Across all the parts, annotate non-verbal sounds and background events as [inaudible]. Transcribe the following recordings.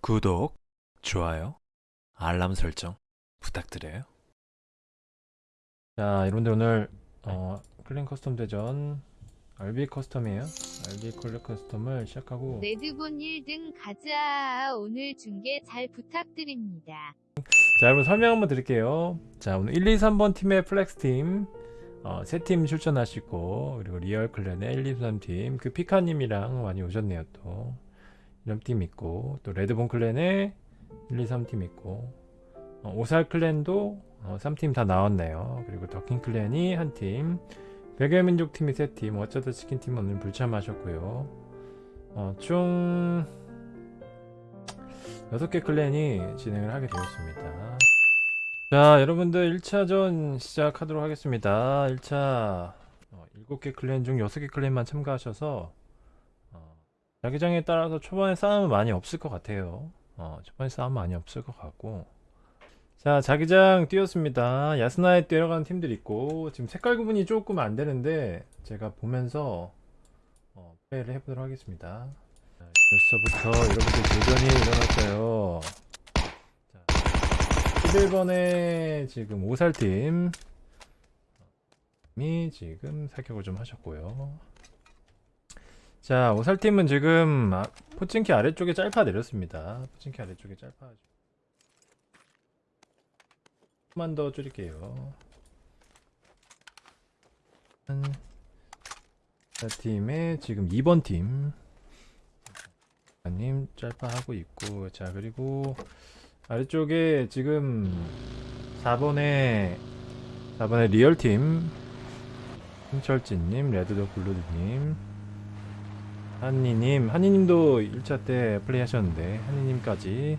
구독, 좋아요, 알람 설정 부탁드려요. 자, 여러분들 오늘 어, 클랜 커스텀 대전 RB 커스텀이에요. RB 콜렉 커스텀을 시작하고 레드본 1등 가자. 오늘 중계 잘 부탁드립니다. 자, 여러분 설명 한번 드릴게요. 자, 오늘 1, 2, 3번 팀의 플렉스 팀 어, 세팀 출전하시고 그리고 리얼 clan의 1, 2, 3팀 그 피카님이랑 많이 오셨네요 또 이런 팀 있고 또 레드본 클랜의 1, 2, 3팀 있고 어, 오살 클랜도 어, 3팀 다 나왔네요. 그리고 더킹 클랜이 한 팀 백여민족 팀이 세 팀 어쩌다 치킨 팀은 오늘 불참하셨고요. 어, 총 6개 클랜이 진행을 하게 되었습니다. 자 여러분들 1차전 시작하도록 하겠습니다. 1차 어, 7개 클랜 중 6개 클랜만 참가하셔서 어, 자기장에 따라서 초반에 싸움은 많이 없을 것 같아요. 어, 초반에 싸움 많이 없을 것 같고. 자 자기장 뛰었습니다. 야스나에 뛰어가는 팀들 있고 지금 색깔 구분이 조금 안 되는데 제가 보면서 어, 플레이를 해보도록 하겠습니다. 자, 벌써부터 여러분들 도전이 일어났어요. 자, 11번에 지금 오살팀. 이 지금 사격을 좀 하셨고요 자 오살팀은 지금 아, 포칭키 아래쪽에 짤파 내렸습니다. 포칭키 아래쪽에 짤파 조금만 더 줄일게요. 자 팀의 지금 2번 팀. 님 짤파 하고 있고 자 그리고 아래쪽에 지금 4번에 4번에 리얼팀. 힘철진님 레드도 블루드님 한니님 한니님도 1차 때 플레이 하셨는데 한니님까지.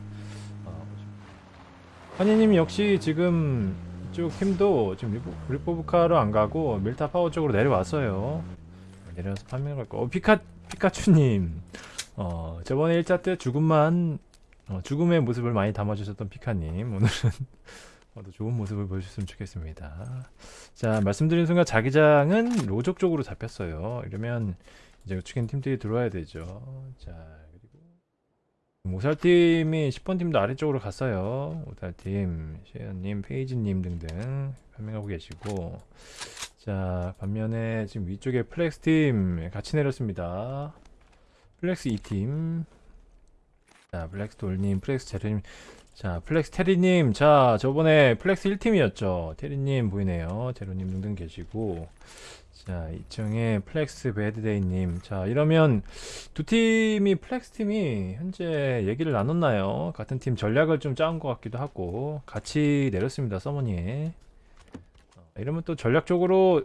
어, 한니님 역시 지금 이쪽 팀도 지금 리포, 리포브카로 안 가고 밀타 파워 쪽으로 내려왔어요. 내려와서 판매를 갈거 어, 피카, 피카츄님. 어, 저번에 1차 때 죽음만 어, 죽음의 모습을 많이 담아주셨던 피카님. 오늘은 [laughs] 어, 더 좋은 모습을 보여주셨으면 좋겠습니다. 자 말씀드린 순간 자기장은 로족 쪽으로 잡혔어요. 이러면 이제 우측엔 팀들이 들어와야 되죠. 자 그리고 오살팀이 10번 팀도 아래쪽으로 갔어요. 오살팀 셰연님 페이지님 등등 farming하고 계시고. 자 반면에 지금 위쪽에 플렉스팀 같이 내렸습니다. 플렉스 2팀. 자 플렉스 돌님 플렉스 제르님. 자 플렉스 테리님. 자 저번에 플렉스 1팀이었죠. 테리님 보이네요. 제로님 등등 계시고 자 이청에 플렉스 배드데이님. 자 이러면 두 팀이 플렉스 팀이 현재 얘기를 나눴나요? 같은 팀 전략을 좀 짜온 것 같기도 하고 같이 내렸습니다 서버니에. 어, 이러면 또 전략적으로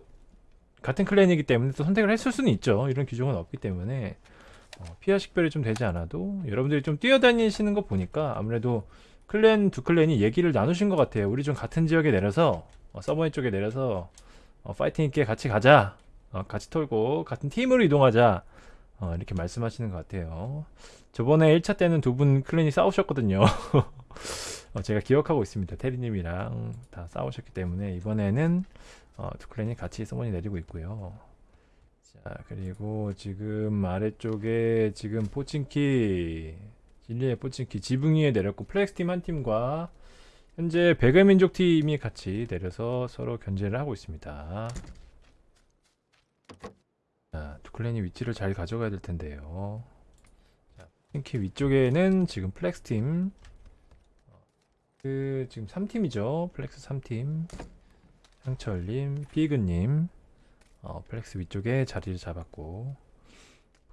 같은 clan이기 때문에 또 선택을 했을 수는 있죠. 이런 규정은 없기 때문에. 어, 피하 식별이 좀 되지 않아도 여러분들이 좀 뛰어다니시는 거 보니까 아무래도 클랜 두 클랜이 얘기를 나누신 것 같아요. 우리 좀 같은 지역에 내려서 어, 서버니 쪽에 내려서 어, 파이팅 있게 같이 가자. 어, 같이 털고 같은 팀으로 이동하자. 어, 이렇게 말씀하시는 것 같아요. 저번에 1차 때는 두 분 클랜이 싸우셨거든요. [laughs] 어, 제가 기억하고 있습니다. 테리님이랑 다 싸우셨기 때문에 이번에는 어, 두 클랜이 같이 서버니 내리고 있고요. 자 그리고 지금 아래쪽에 지금 포칭키 진리의 포칭키 지붕 위에 내렸고 플렉스팀 한 팀과 현재 배그의 민족 팀이 같이 내려서 서로 견제를 하고 있습니다. 자, 두 clan이 위치를 잘 가져가야 될 텐데요. 자, 포칭키 위쪽에는 지금 플렉스 팀. 그 지금 3팀이죠. 플렉스 3팀. 상철님 피그님. 어, 플렉스 위쪽에 자리를 잡았고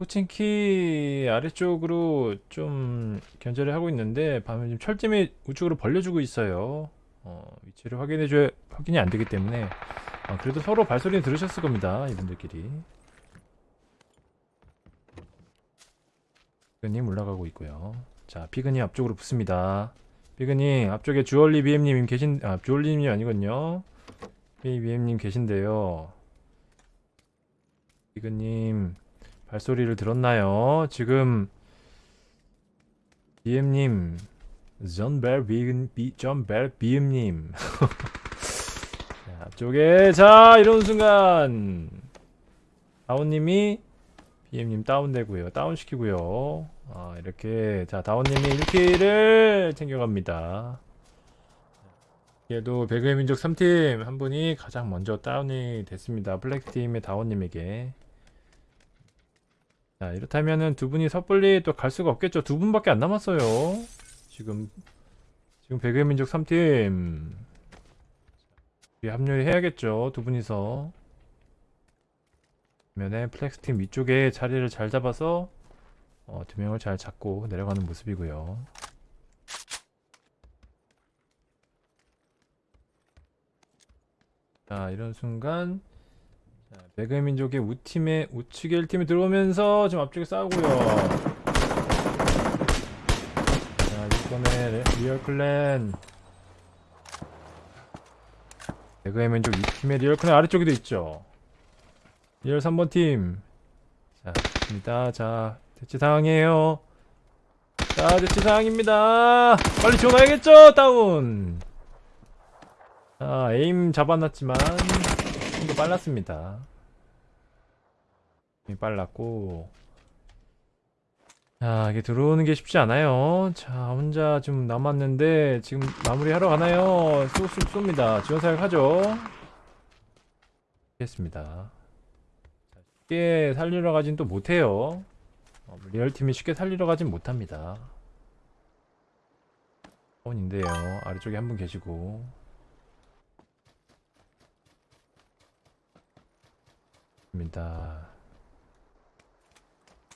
포칭키 아래쪽으로 좀 견제를 하고 있는데 반면 지금 철짐이 우측으로 벌려주고 있어요. 어, 위치를 확인해줘야 확인이 안 되기 때문에. 어, 그래도 서로 발소리는 들으셨을 겁니다 이분들끼리. 피그님 올라가고 있고요. 자 피그님 앞쪽으로 붙습니다. 피그님 앞쪽에 주얼리 BM님 계신 아 주얼리님이 아니군요. BM님 계신데요. 이그님 발소리를 들었나요? 지금 BM님 존벨 비금 비 존벨 비음님 앞쪽에 자 이런 순간 아오님이 BM님 다운되고요. 다운시키고요. 아, 이렇게 자 다운님이 1킬을 챙겨갑니다. 얘도 배그의 민족 3팀 한 분이 가장 먼저 다운이 됐습니다. 블랙팀의 다운님에게. 자 이렇다면은 두 분이 섣불리 또 갈 수가 없겠죠. 두 분밖에 안 남았어요. 지금 지금 배그의 민족 3팀 합류해야겠죠. 두 분이서. 반면에 플렉스팀 위쪽에 자리를 잘 잡아서 어, 두 명을 잘 잡고 내려가는 모습이고요. 자 이런 순간 자, 배그의 민족의 우팀의 우측에 1팀이 들어오면서 지금 앞쪽에 싸우고요. 자 이번에 레- 리얼 clan 배그의 민족 2팀의 리얼 clan 아래쪽에도 있죠. 리얼 3번 팀. 자, 입니다. 자, 대치 상황이에요. 자, 대치 상황입니다. 빨리 지원해야겠죠? 다운. 자, aim 잡아놨지만 좀 더 빨랐습니다. 빨랐고. 자, 이게 들어오는 게 쉽지 않아요. 자, 혼자 좀 남았는데 지금 마무리하러 가나요? 쑥쑥 쏩니다. 지원 사격하죠. 했습니다. 쉽게 살리러 가진 또 못해요. 어, 리얼팀이 쉽게 살리러 가진 못합니다. 원인데요. 아래쪽에 한 분 계시고. 입니다.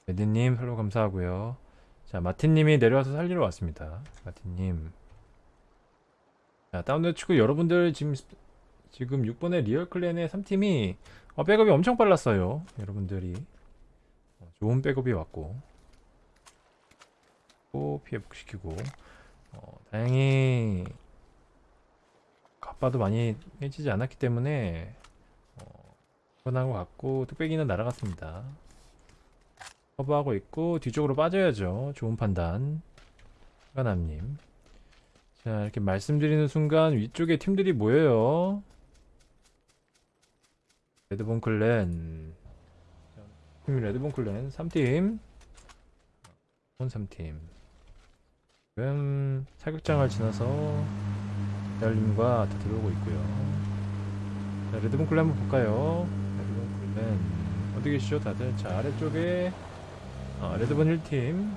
에디님 팔로 감사하고요. 자 마틴님이 내려와서 살리러 왔습니다. 마틴님. 자 다운로드 치고 여러분들 지금 지금 6번의 리얼 clan의 3팀이 어, 백업이 엄청 빨랐어요. 여러분들이 어, 좋은 백업이 왔고 또 피 회복시키고 어, 다행히 갑바도 많이 해지지 않았기 때문에 어, 편한 것 같고 뚝배기는 날아갔습니다. 커버하고 있고 뒤쪽으로 빠져야죠. 좋은 판단. 가남님. 자 이렇게 말씀드리는 순간 위쪽에 팀들이 모여요. 레드본 클랜 팀 레드본 클랜 3팀 본 3팀 지금 사격장을 지나서 대알림과 다 들어오고 있고요 자 레드본 클랜 한번 볼까요 레드본 클랜 어디 계시죠 다들 자 아래쪽에 어, 레드본 1팀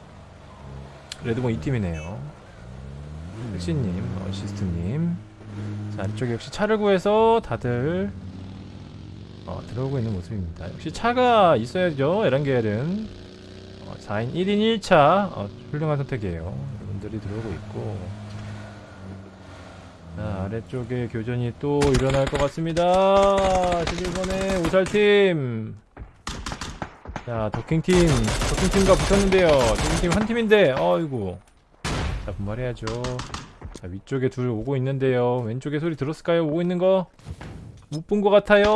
레드본 2팀이네요 흑신님 어시스트님 자 아래쪽에 역시 차를 구해서 다들 어, 들어오고 있는 모습입니다. 역시 차가 있어야죠. 에란겔은 어, 4인 1인 1차 어, 훌륭한 선택이에요. 여러분들이 들어오고 있고 자, 아래쪽에 교전이 또 일어날 것 같습니다. 11번의 오살팀 자 더킹팀 더킹팀과 붙었는데요. 더킹팀 한 팀인데 어이구 자 분발해야죠. 자 위쪽에 둘 오고 있는데요. 왼쪽에 소리 들었을까요? 오고 있는 거? 못 본 것 같아요.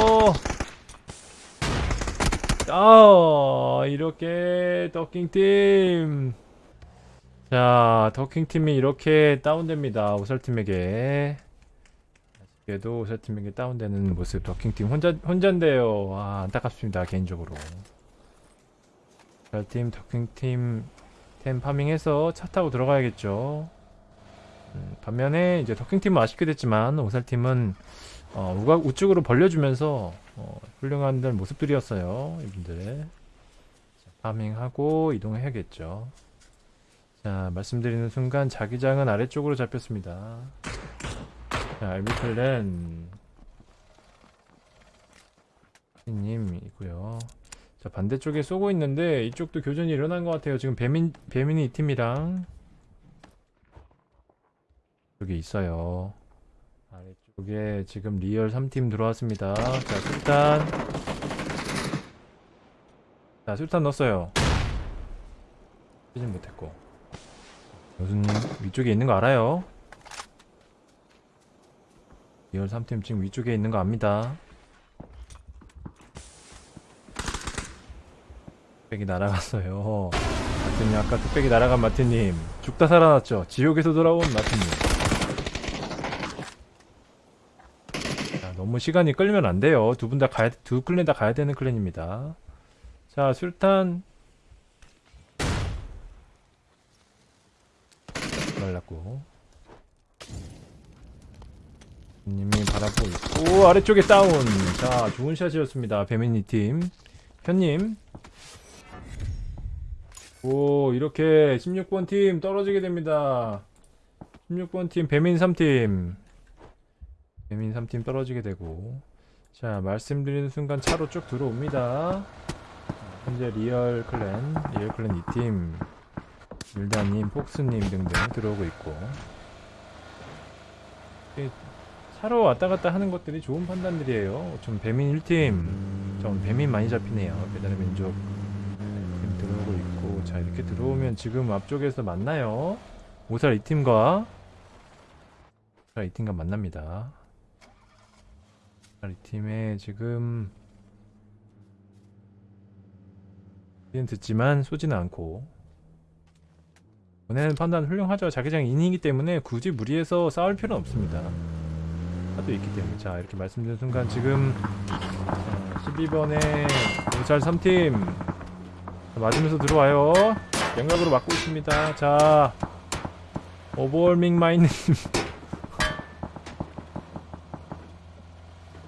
아 이렇게 더킹팀 자 더킹팀이 이렇게 다운됩니다 오살팀에게 아쉽게도 오살팀에게 다운되는 모습 더킹팀 혼자, 혼자인데요 와 안타깝습니다 개인적으로 오살팀 더킹팀 템 파밍해서 차 타고 들어가야겠죠. 음, 반면에 이제 더킹팀은 아쉽게 됐지만 오살팀은 어, 우각 우측으로 벌려주면서 어, 훌륭한 모습들이었어요 이분들 자, farming하고 이동해야겠죠. 자 말씀드리는 순간 자기장은 아래쪽으로 잡혔습니다. 자 RB clan 님 이고요 자 반대쪽에 쏘고 있는데 이쪽도 교전이 일어난 것 같아요 지금 배민 배민이 이 팀이랑 여기 있어요 아래쪽에 지금 리얼 3팀 들어왔습니다. 자, 술탄. 자, 술탄 넣었어요. 쓰진 못했고. 교수님, 위쪽에 있는 거 알아요? 리얼 3팀 지금 위쪽에 있는 거 압니다. 뚝배기 날아갔어요. 마틴님, 아까 뚝배기 날아간 마틴님. 죽다 살아났죠? 지옥에서 돌아온 마틴님. 자, 너무 시간이 끌면 안 돼요. 두 분 다 가야, 두 clan 다 가야 되는 clan입니다. 자 술탄 말랐고 님이 바라보고 있고 아래쪽에 다운 자 좋은 샷이었습니다 배민이 팀 현님 오 이렇게 16번 팀 떨어지게 됩니다. 16번 팀 배민 3팀. 배민 3팀 떨어지게 되고. 자 말씀드리는 순간 차로 쭉 들어옵니다. 현재 리얼 클랜 리얼 클랜 2팀. 율다님 폭스님 등등 들어오고 있고. 이 차로 왔다 갔다 하는 것들이 좋은 판단들이에요. 좀 배민 1팀. 좀 배민 많이 잡히네요. 배달의 민족. 팀 들어오고 있고 자 이렇게 들어오면 지금 앞쪽에서 만나요? 오살 2팀과 오살 2팀과 만납니다. 오살 2팀에 지금 는 듣지만 쏘지는 않고 보내는 판단 훌륭하죠. 자기장 인이기 때문에 굳이 무리해서 싸울 필요는 없습니다. 하도 있기 때문에. 자 이렇게 말씀드린 순간 지금 어, 12번에 경찰 3팀 맞으면서 들어와요. 양각으로 맞고 있습니다. 자 오버월밍 마인님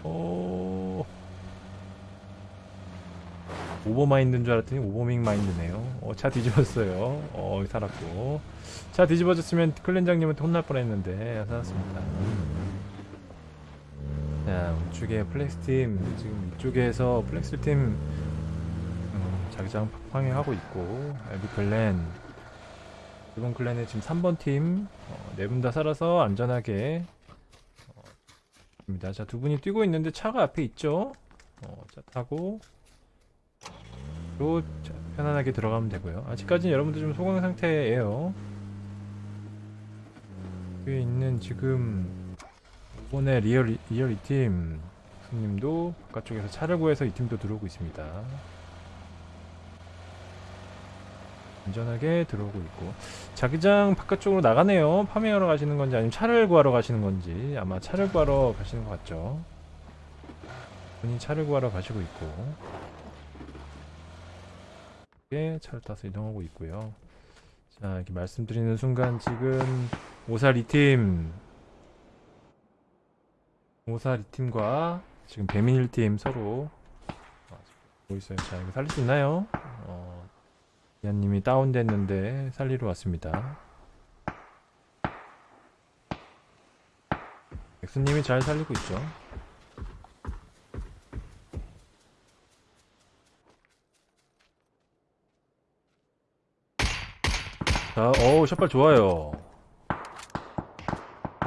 오 오버마인드인 줄 알았더니 오버밍 마인드네요. 어, 차 뒤집었어요. 어 살았고. 차 뒤집어졌으면 클렌장님한테 혼날 뻔했는데 살았습니다. 자 우측에 플렉스팀 지금 이쪽에서 플렉스팀 음, 자기장 방해하고 있고 엘비 클랜 이번 클랜의 지금 3번 팀 네 분 다 살아서 안전하게 어, 입니다. 자 두 분이 뛰고 있는데 차가 앞에 있죠? 어, 차 타고. 로 자, 편안하게 들어가면 되고요. 아직까지는 여러분들 좀 소강 상태예요. 위에 있는 지금 이번에 리얼 리얼 이 팀. 손님도 바깥쪽에서 차를 구해서 이 팀도 들어오고 있습니다. 안전하게 들어오고 있고 자기장 바깥쪽으로 나가네요. 파밍하러 가시는 건지 아니면 차를 구하러 가시는 건지 아마 차를 구하러 가시는 것 같죠. 본인 차를 구하러 가시고 있고 예, 차를 타서 이동하고 있고요. 자 이렇게 말씀드리는 순간 지금 오살 이팀 오살 이팀과 지금 배민 1팀 서로 아, 보고 있어요. 자, 이거 살릴 수 있나요? 어, 이한님이 다운됐는데 살리러 왔습니다. 백수님이 잘 살리고 있죠. 자, 어우, 샷발 좋아요.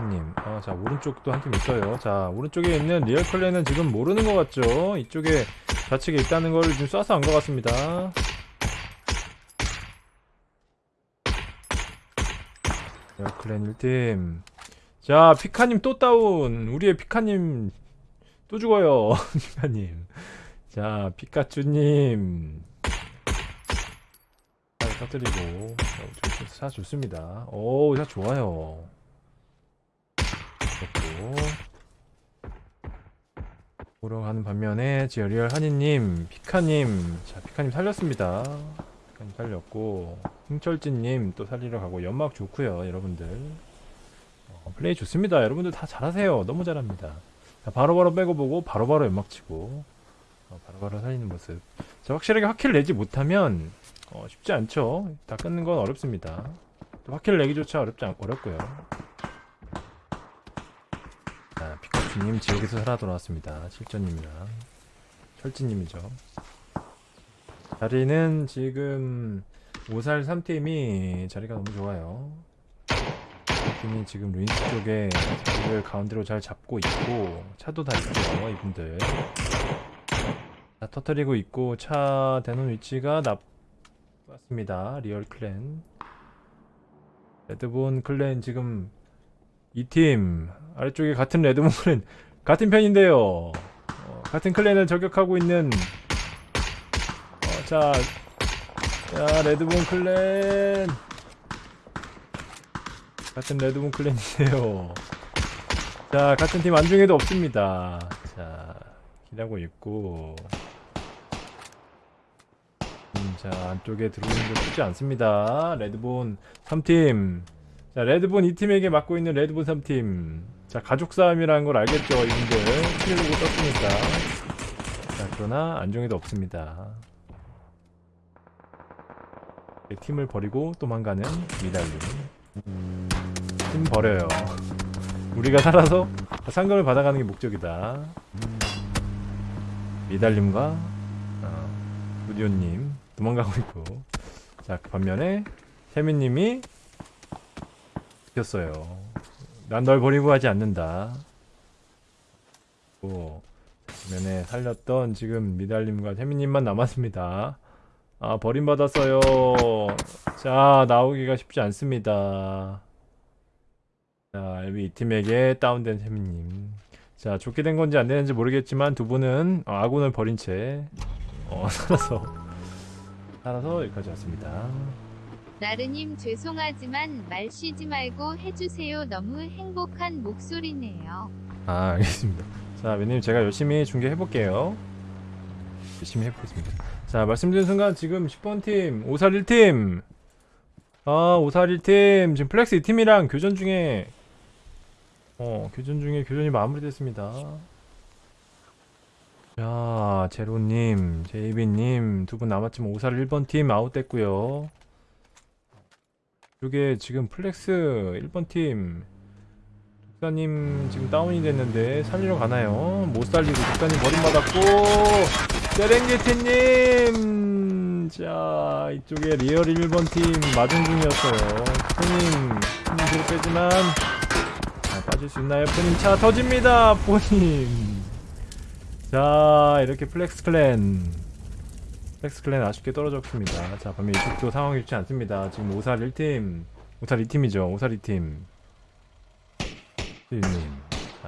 님, 아, 자 오른쪽도 한 팀 있어요. 자 오른쪽에 있는 리얼 클랜은 지금 모르는 것 같죠? 이쪽에 좌측에 있다는 걸 지금 쏴서 안 것 같습니다. 리얼 클랜 1팀. 자 피카님 또 다운. 우리의 피카님 또 죽어요. [laughs] 피카님. 자 피카츄님. 잘 터뜨리고 샷 좋습니다. 오, 샷 좋아요. 그렇고 보러 가는 반면에 지어리얼 한이님, 피카님, 자 피카님 살렸습니다. 살렸고 흥철진님 또 살리러 가고 연막 좋고요, 여러분들. 어, 플레이 좋습니다. 여러분들 다 잘하세요. 너무 잘합니다. 자, 바로 바로 빼고 보고 바로바로 연막 치고 어, 바로바로 살리는 모습. 자, 확실하게 확킬을 내지 못하면 어, 쉽지 않죠. 다 끊는 건 어렵습니다. 또 확킬을 내기조차 어렵지 않, 어렵고요. 자, 피카츄님 지역에서 살아 돌아왔습니다. 실전님이랑 철진님이죠. 자리는 지금 오살 3팀이 자리가 너무 좋아요. 팀이 지금 루인스 쪽에 자리를 가운데로 잘 잡고 있고 차도 다 있고요 이분들 다 터트리고 있고 차 대놓은 위치가 나왔습니다 리얼 클랜 레드본 클랜 지금 이 팀 아래쪽에 같은 레드본 클랜 [laughs] 같은 편인데요. 어, 같은 클랜을 저격하고 있는 어, 자, 자 레드본 클랜 같은 레드본 클랜인데요. 자 같은 팀 안중에도 없습니다. 자 기다고 있고 음, 자 안쪽에 들어오는 거 쉽지 않습니다. 레드본 3팀. 자 레드본 2팀에게 맡고 있는 레드본 3팀. 자 가족 싸움이라는 걸 알겠죠 이분들. 보고 떴으니까. 자 그러나 안정에도 없습니다. 네, 팀을 버리고 도망가는 미달님. 팀 버려요. 우리가 살아서 상금을 받아가는 게 목적이다. 미달님과 어, 우디오님 도망가고 있고 자 반면에 태민님이 지켰어요. 난 널 버리고 하지 않는다. 고 반면에 살렸던 지금 미달님과 태민님만 남았습니다. 아 버림받았어요. 자 나오기가 쉽지 않습니다. 자 LB 이 팀에게 다운된 태민님. 자 좋게 된 건지 안 되는지 모르겠지만 두 분은 어, 아군을 버린 채 어, [laughs] 살아서 살아서 여기까지 왔습니다. 나르님 죄송하지만 말 쉬지 말고 해주세요. 너무 행복한 목소리네요. 아 알겠습니다. 자 매님 제가 열심히 중계해 볼게요. 열심히 해보겠습니다. 자 말씀드린 순간 지금 10번 팀 541팀 아 541팀 지금 플렉스 2팀이랑 교전 중에 어 교전 중에 교전이 마무리됐습니다. 자 제로님 제이비님 두 분 남았지만 541 1번 팀 아웃됐고요. 이게 지금 플렉스 1번 팀 독사님 지금 다운이 됐는데 살리러 가나요? 못 살리고 독사님 버림받았고 세렝게티님. 자 이쪽에 리얼 1번 팀 마중 중이었어요. 포님 뒤로 빼지만 자, 빠질 수 있나요? 포님 차 터집니다 포님 자 이렇게 플렉스 클랜. 플렉스 클랜 아쉽게 떨어졌습니다. 자 반면 이쪽도 상황이 좋지 않습니다. 지금 5살 1팀 5살 2팀이죠. 5살 2팀. 님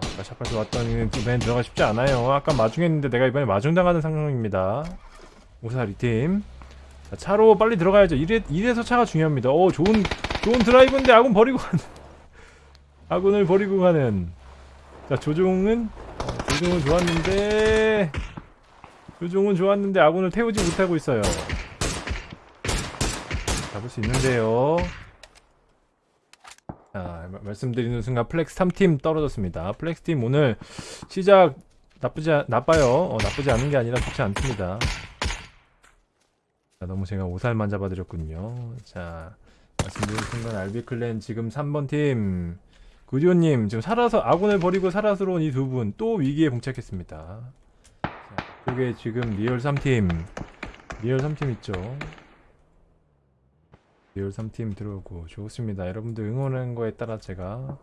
아까 샷까지 왔더니 이번엔 들어가 쉽지 않아요. 아까 마중했는데 내가 이번에 마중당하는 상황입니다. 오살 2팀. 자, 차로 빨리 들어가야죠. 이래, 이래서 차가 중요합니다. 오 좋은 좋은 드라이브인데 아군 버리고 가는. [laughs] 아군을 버리고 가는. 자 조종은 어, 조종은 좋았는데 조종은 좋았는데 아군을 태우지 못하고 있어요. 잡을 수 있는데요 자, 마- 말씀드리는 순간 플렉스 3팀 떨어졌습니다. 플렉스 팀 오늘 시작 나쁘지 않- 나빠요. 어, 나쁘지 않은 게 아니라 좋지 않습니다. 자, 너무 제가 오살만 잡아드렸군요. 자, 말씀드리는 순간 알비 clan 지금 3번 팀 구디오님 지금 살아서 아군을 버리고 살아서 온 이 두 분 또 위기에 봉착했습니다. 자, 이쪽에 지금 리얼 3팀 리얼 3팀 있죠. 리얼 3팀 들어오고 좋습니다. 여러분들 응원하는 거에 따라 제가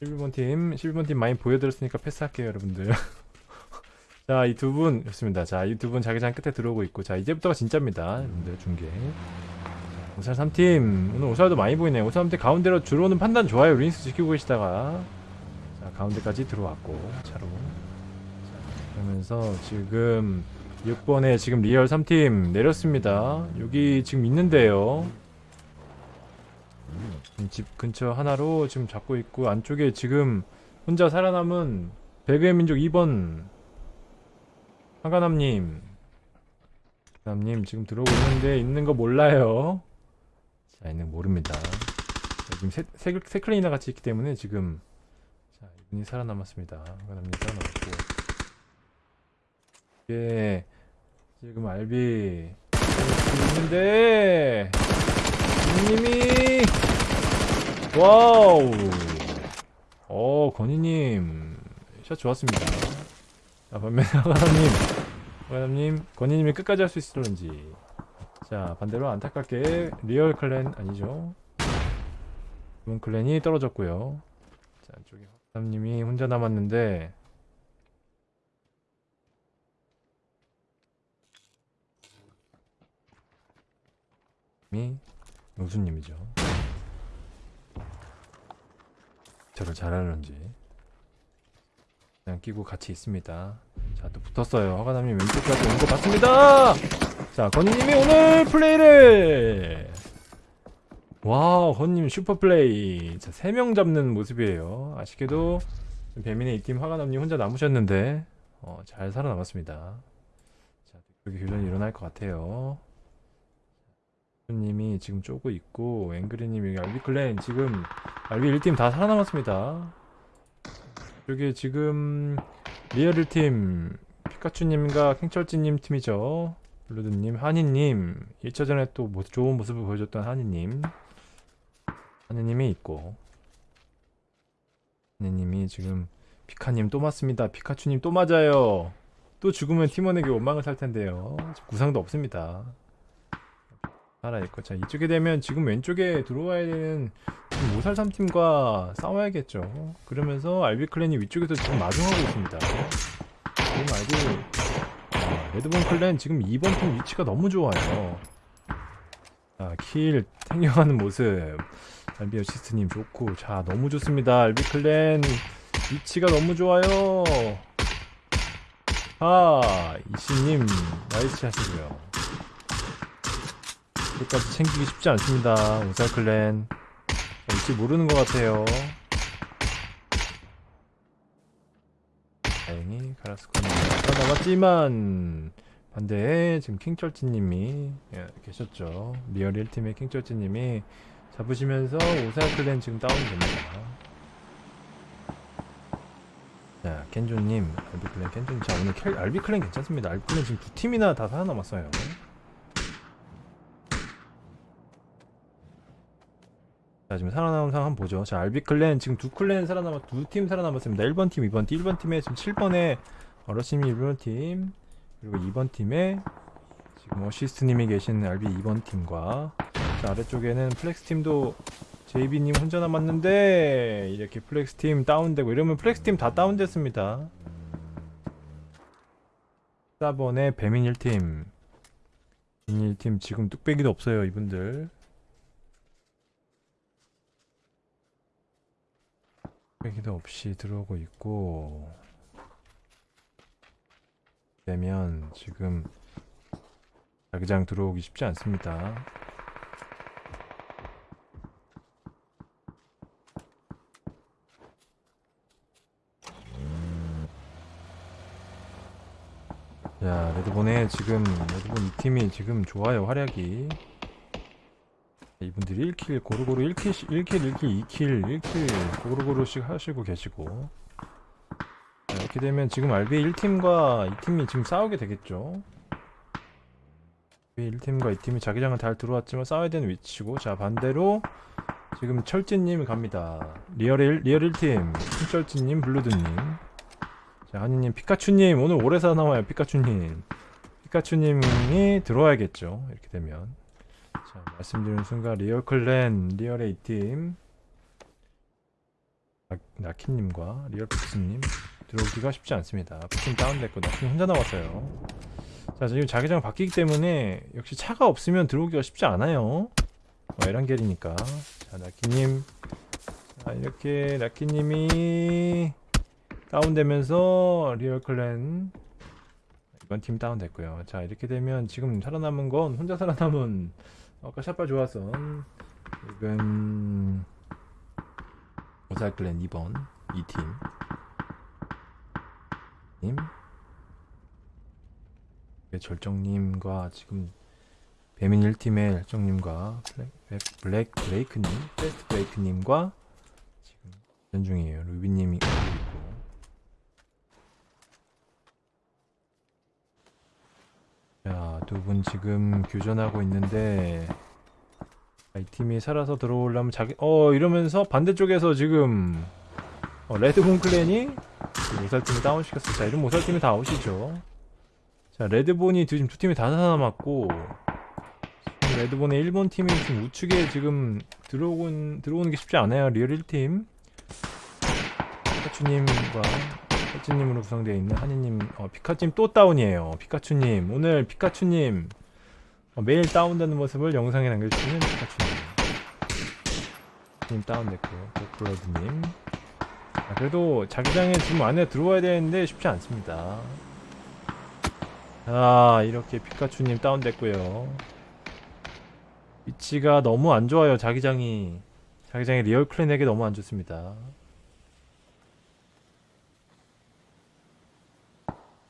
11번 팀, 11번 팀 많이 보여드렸으니까 패스할게요, 여러분들. [laughs] 자, 이 두 분, 좋습니다. 자, 이 두 분 자기장 끝에 들어오고 있고, 자, 이제부터가 진짜입니다. 여러분들 중계. 자, 오살 3팀, 오늘 오살도 많이 보이네요. 오살 3팀 가운데로 들어오는 판단 좋아요. 루인스 지키고 계시다가. 자, 가운데까지 들어왔고, 차로. 자, 그러면서 지금 6번에 지금 리얼 3팀 내렸습니다. 여기 지금 있는데요. 음, 집 근처 하나로 지금 잡고 있고 안쪽에 지금 혼자 살아남은 배그의 민족 2번 하가남님 하가남님 지금 들어오고 있는데 있는 거 몰라요. 자 있는 거 모릅니다. 자, 지금 세, 세, 세 클레이나 같이 있기 때문에 지금 자 이분이 살아남았습니다. 하가남님 살아남았고 이게 지금 알비 있는데 님이 wow. 어 건희님. 샷 좋았습니다. 자 반면에 화가남님. [laughs] 화가남님 건희님이 끝까지 할 수 있을런지. 자 반대로 안타깝게 리얼 clan 아니죠? 이번 clan이 떨어졌고요. 자 안쪽에 화가남님이 혼자 남았는데 이 영수님이죠. 저를 잘하는지 그냥 끼고 같이 있습니다. 자 또 붙었어요. 화가남님 왼쪽까지 온것 같습니다. 자 건희님이 오늘 플레이를 와우 건님 슈퍼플레이 자 3명 잡는 모습이에요. 아쉽게도 배민의 이팀 화가남님 혼자 남으셨는데 어, 잘 살아남았습니다. 자 여기 교전이 일어날 것 같아요. 님이 지금 쪼고 있고 앵그리님이 알비 clan 지금 알비 1팀 다 살아남았습니다. 여기 지금 리얼 1팀 피카츄님과 캥철진님 팀이죠. 블루드님, 한이님 1차전에 또 모- 좋은 모습을 보여줬던 한이님 한이님이 있고 한이님이 지금 피카님 또 맞습니다. 피카츄님 또 맞아요. 또 죽으면 팀원에게 원망을 살 텐데요. 구상도 없습니다. 살아있고 자 이쪽에 되면 지금 왼쪽에 들어와야 되는 지금 모살삼 팀과 싸워야겠죠. 그러면서 알비 클랜이 위쪽에서 지금 마중하고 있습니다. 지금 알비 아, 레드본 클랜 지금 2번 팀 위치가 너무 좋아요. 자, 킬 탱겨가는 모습. 알비 어시스트님 좋고 자 너무 좋습니다. 알비 clan 위치가 너무 좋아요. 아 이씨님 nice 하시고요. 끝까지 챙기기 쉽지 않습니다. 오살 clan 위치 모르는 것 같아요. 다행히 가라스코님 살아남았지만 반대에 지금 킹철지님이 예, 계셨죠. 리얼 1팀의 킹철지님이 잡으시면서 오살 클랜 지금 다운됩니다. 자, 켄조님, 알비 클랜, 켄조님. 자, 오늘 켈, 알비 클랜 괜찮습니다. 알비 클랜 지금 두 팀이나 다 살아남았어요. 자, 지금 살아남은 상황 한번 보죠. 자, 알비 클랜 지금 두 클랜 살아남았, 두 팀 살아남았습니다. 1번 팀, 2번 팀. 1번 팀에 지금 7번에 어러시미 1번 팀, 그리고 2번 팀에 지금 어시스트님이 계신 알비 2번 팀과 자, 아래쪽에는 플렉스 팀도 JB님 혼자 남았는데 이렇게 플렉스 팀 다운되고 이러면 플렉스 팀 다 다운됐습니다. 4번에 배민 1팀 배민 1팀 지금 뚝배기도 없어요 이분들 뚝배기도 없이 들어오고 있고 되면 지금 자기장 들어오기 쉽지 않습니다. 자, 레드본에 지금 레드본 이 팀이 지금 좋아요 활약이. 이분들이 1 kill 고루고루 1 kill 1 kill 1 kill 2 kill 1 kill 고루고루씩 하시고 계시고. 자, 이렇게 되면 지금 알비 1팀과 2팀이 지금 싸우게 되겠죠. 알비 1팀과 2팀이 자기장은 잘 들어왔지만 싸워야 되는 위치고 자 반대로 지금 철진님 갑니다. 리얼 1, 리얼 1팀 신철진님 블루드님 자, 한이님, 피카츄님, 오늘 오래 살아남아요, 피카츄님. 피카츄님이 들어와야겠죠, 이렇게 되면. 자, 말씀드리는 순간, 리얼 clan, 리얼 A팀, 나- 나키님과 리얼 픽스님 들어오기가 쉽지 않습니다. 픽스 다운됐고, 나키님 혼자 나왔어요. 자, 지금 자기장 바뀌기 때문에, 역시 차가 없으면 들어오기가 쉽지 않아요. 어, 에란겔이니까. 자, 나키님. 자, 이렇게, 나키님이, 다운되면서 리얼 clan 이번 팀 다운됐고요. 자 이렇게 되면 지금 살아남은 건 혼자 살아남은 아까 shot발 좋았던 지금 오살 클랜 2번 2팀. 님. 네, 절정님과 지금 배민 1팀의 절정님과 블랙, 블랙, 브레이크님 베스트 브레이크님과 지금 전 중이에요. 루비님이 있고 자, 두 분 지금 교전하고 있는데 아, 이 팀이 살아서 들어오려면 자기 어 이러면서 반대쪽에서 지금 어, 레드본 클랜이 그 모살팀을 다운시켰어. 자, 이런 모살팀이 다 아웃이죠. 자, 레드본이 두- 지금 두 팀이 다 지금 레드본의 일본 팀이 지금 우측에 지금 들어오는 들어오는 게 쉽지 않아요. 리얼 1팀 피카츄님과 피카츄님으로 구성되어 있는 한이님, 어, 피카츄님 또 다운이에요. 피카츄님 오늘 피카츄님 어, 매일 다운되는 모습을 영상에 남겨주시는 피카츄님. 님 다운됐고 고프로드님. 아, 그래도 자기장에 지금 안에 들어와야 되는데 쉽지 않습니다. 아 이렇게 피카츄님 다운됐고요. 위치가 너무 안 좋아요. 자기장이 자기장이 리얼 clan에게 너무 안 좋습니다.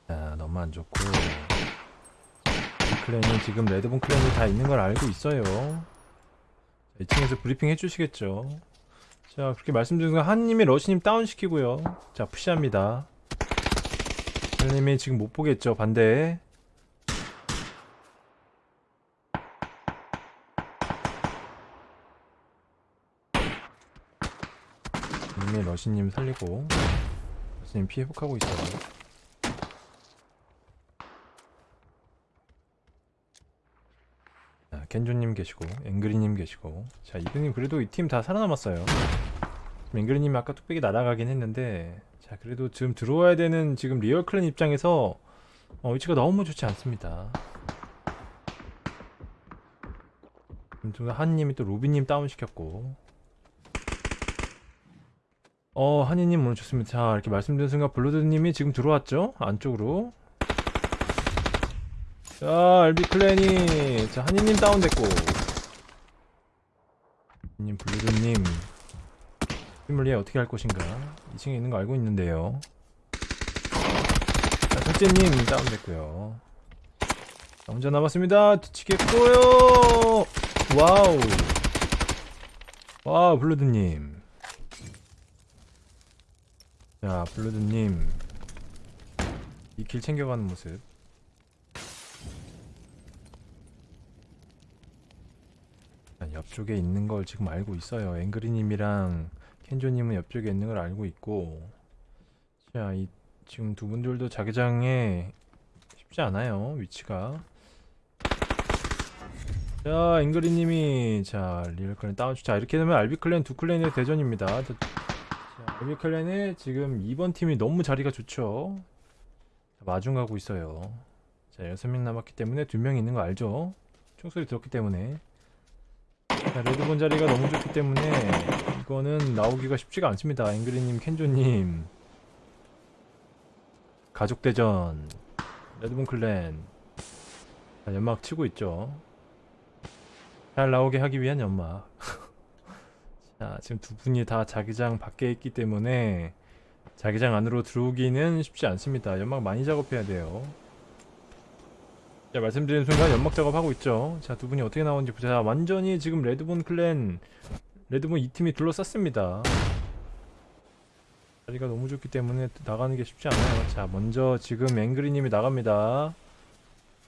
자, 너무 안 좋고 clan이 지금 레드본 clan이 다 있는 걸 알고 있어요. 자, 2층에서 브리핑 해주시겠죠. 자, 그렇게 말씀드린 건 한님이 러시님 다운시키고요. 자, push합니다. 한님이 지금 못 보겠죠, 반대. 한님이 러시님 살리고, 러시님 피 회복하고 있어요. 자, 켄조님 계시고, 앵그리님 계시고. 자, 이분님 그래도 이 팀 다 살아남았어요. 맹그리님 아까 뚝배기 날아가긴 했는데 자 그래도 지금 들어와야 되는 지금 리얼 clan 입장에서 어, 위치가 너무 좋지 않습니다. 좀 한님이 또 로비님 다운시켰고. 어 한이님 오늘 좋습니다. 자 이렇게 말씀드린 순간 블루드님이 지금 들어왔죠? 안쪽으로 자 알비 클랜이 자 한이님 다운됐고. 님 블루드님. 예 어떻게 할 것인가? 2층에 있는 거 알고 있는데요. 자 첫째님 다운됐고요. 자, 혼자 남았습니다. 뒤치겠고요. Wow. Wow 블루드님. 자 블루드님. 이 길 챙겨가는 모습 자, 옆쪽에 있는 걸 지금 알고 있어요. 앵그리님이랑 켄조님은 옆쪽에 있는 걸 알고 있고. 자, 이 지금 두 분들도 자기장에 쉽지 않아요 위치가. 자 앵그리님이 자 리얼클랜 다운주 자 이렇게 되면 알비클랜 두 클랜의 대전입니다. 자, 자, 알비클랜의 지금 2번 팀이 너무 자리가 좋죠. 자, 마중 가고 있어요. 자 6명 남았기 때문에 두명 있는 거 알죠? 총소리 들었기 때문에 자, 레드본 자리가 너무 좋기 때문에 이거는 나오기가 쉽지가 않습니다. 앵그리님, 켄조님 가족대전 레드본 클랜 자, 연막 치고 있죠. 잘 나오게 하기 위한 연막 [laughs] 자 지금 두 분이 다 자기장 밖에 있기 때문에 자기장 안으로 들어오기는 쉽지 않습니다. 연막 많이 작업해야 돼요. 자 말씀드린 순간 연막 작업하고 있죠. 자 두 분이 어떻게 나오는지 보자. 완전히 지금 레드본 클랜 레드본 이 팀이 둘러쌌습니다. 자리가 너무 좋기 때문에 나가는 게 쉽지 않아요. 자 먼저 지금 앵그리님이 나갑니다.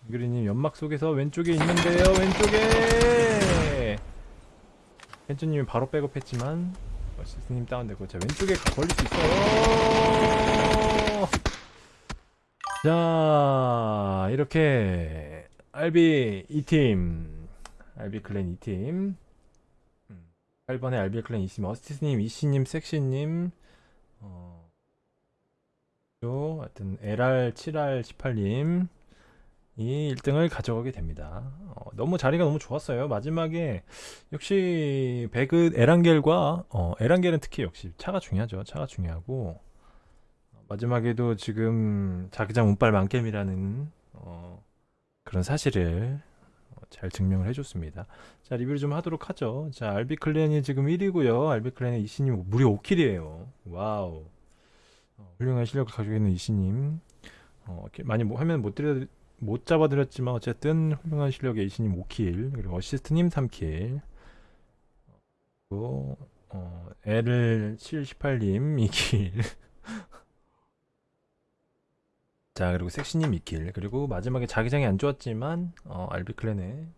앵그리님 연막 속에서 왼쪽에 있는데요 왼쪽에! 펜츠님이 바로 백업했지만 어시스님 다운되고 자 왼쪽에 걸릴 수 있어요 자 이렇게 RB 2팀 RB 클랜 2팀. 8번에 RB 클랜 2팀 어스티스님, 이씨님, 섹시님 어, 요 하여튼 LR 7R 18님 이 1등을 가져가게 됩니다. 어, 너무 자리가 너무 좋았어요. 마지막에 역시 배그 에란겔과 어, 에란겔은 특히 역시 차가 중요하죠. 차가 중요하고 마지막에도 지금 자기장 운빨 만겜이라는 어, 그런 사실을 어, 잘 증명을 해줬습니다. 자 리뷰를 좀 하도록 하죠. 자 알비 clan이 지금 1위고요. 알비 clan의 이씨님 무려 5 kill이에요. Wow. 어, 훌륭한 실력을 가지고 있는 이씨님. 어, 많이 뭐 화면 못 드려 못 잡아드렸지만 어쨌든 훌륭한 실력의 이씨님 5 kill 그리고 어시스트님 3 kill 그리고 어, L 718님 2 kill 자 그리고 섹시님 2 kill 그리고 마지막에 자기장이 안 좋았지만 어, 알비 clan의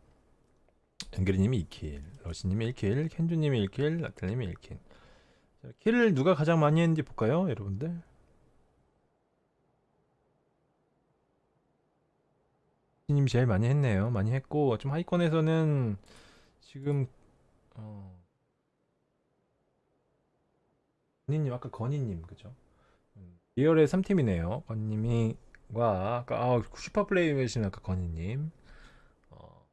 연결이님이 2 kill 러시님이 1 kill 켄주님이 1 kill 라텔님이 1 kill 자, kill을 누가 가장 많이 했는지 볼까요 여러분들? 님 제일 많이 했네요. 많이 했고 좀 하위권에서는 지금 어. 건희님 아까 건희님 그죠? 음, 리얼의 3팀이네요. 건님이 와 아까 아, super play 해주신 아까 건희님. 어,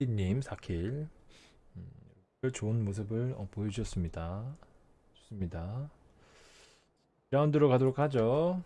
님 4 kill. 음, 좋은 모습을 어, 보여주셨습니다. 좋습니다. 라운드로 가도록 하죠